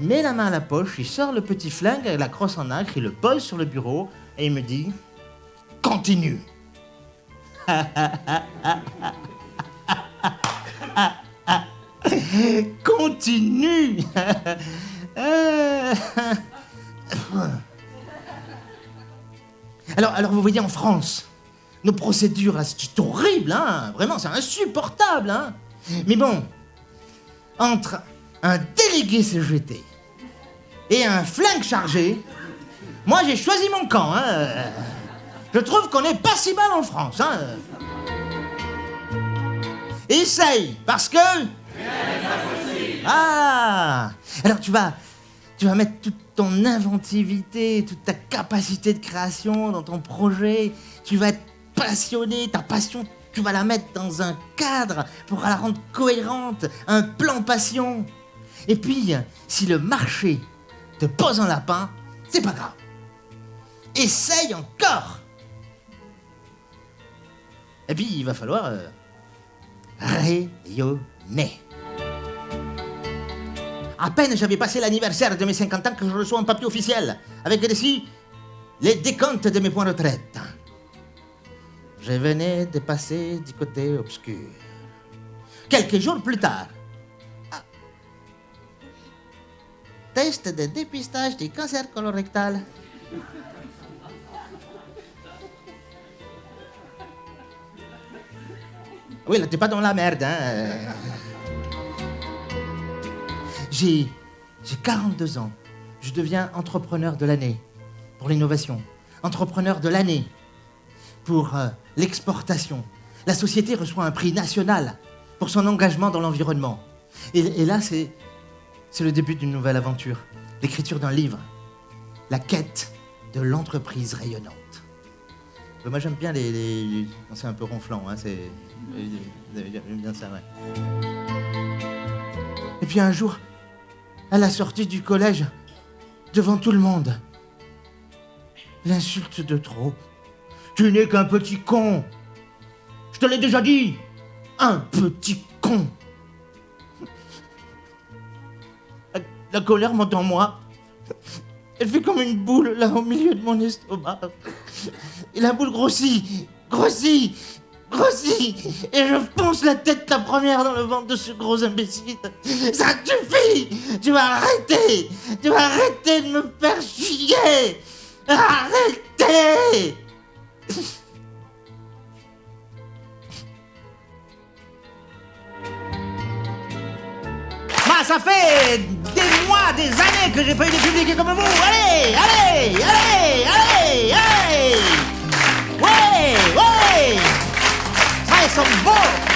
met la main à la poche, il sort le petit flingue avec la crosse en acre, il le pose sur le bureau et il me dit Continue. Continue. alors, alors, vous voyez, en France, nos procédures, c'est horrible, hein Vraiment, c'est insupportable, hein Mais bon, entre un délégué CGT et un flingue chargé, moi j'ai choisi mon camp. Hein. Je trouve qu'on est pas si mal en France. Hein. Essaye, parce que... Ah Alors tu vas, tu vas mettre toute ton inventivité, toute ta capacité de création dans ton projet. Tu vas être passionné, ta passion, tu vas la mettre dans un cadre pour la rendre cohérente, un plan passion. Et puis, si le marché te pose un lapin, c'est pas grave. Essaye encore. Et puis, il va falloir euh, rayonner. À peine j'avais passé l'anniversaire de mes 50 ans que je reçois un papier officiel avec dessus les décomptes de mes points de retraite. Je venais de passer du côté obscur. Quelques jours plus tard, test de dépistage du cancer colorectal. Oui, là, t'es pas dans la merde, hein. J'ai, j'ai 42 ans. Je deviens entrepreneur de l'année pour l'innovation. Entrepreneur de l'année pour euh, l'exportation. La société reçoit un prix national pour son engagement dans l'environnement. Et, là, c'est, c'est le début d'une nouvelle aventure, l'écriture d'un livre, la quête de l'entreprise rayonnante. Euh, moi, j'aime bien les. C'est un peu ronflant, hein, c'est. J'aime bien ça, ouais. Et puis un jour, à la sortie du collège, devant tout le monde, l'insulte de trop. Tu n'es qu'un petit con. Je te l'ai déjà dit. Un petit con. La, colère monte en moi. Elle fait comme une boule là au milieu de mon estomac. Et la boule grossit, grossit, grossit. Et je fonce la tête la première dans le ventre de ce gros imbécile. Ça suffit Tu vas arrêter Tu vas arrêter de me faire chier Arrêtez bah, ça des années que j'ai pas eu des publics comme vous. Allez, allez, allez, allez, allez. Ouais, ouais. Ça, ils sont beaux.